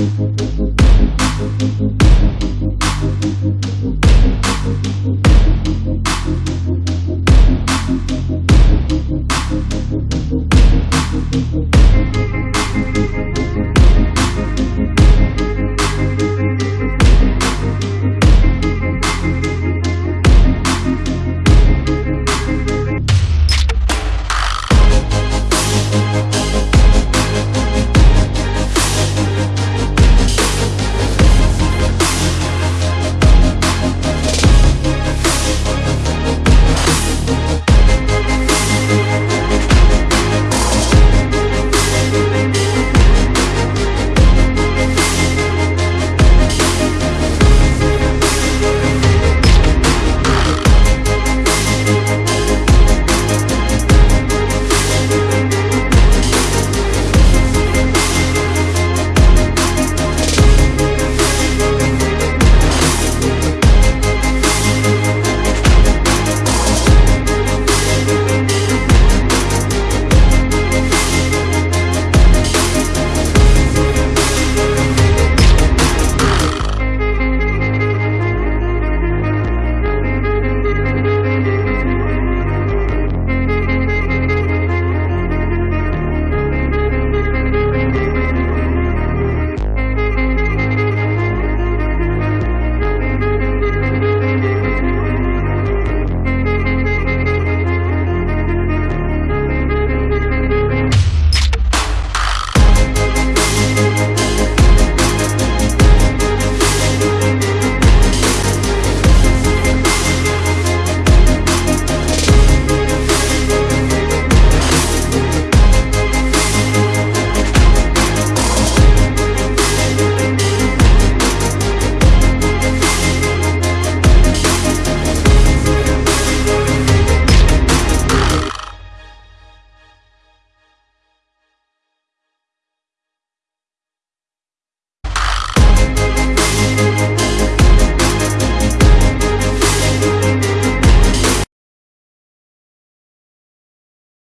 Mm-hmm.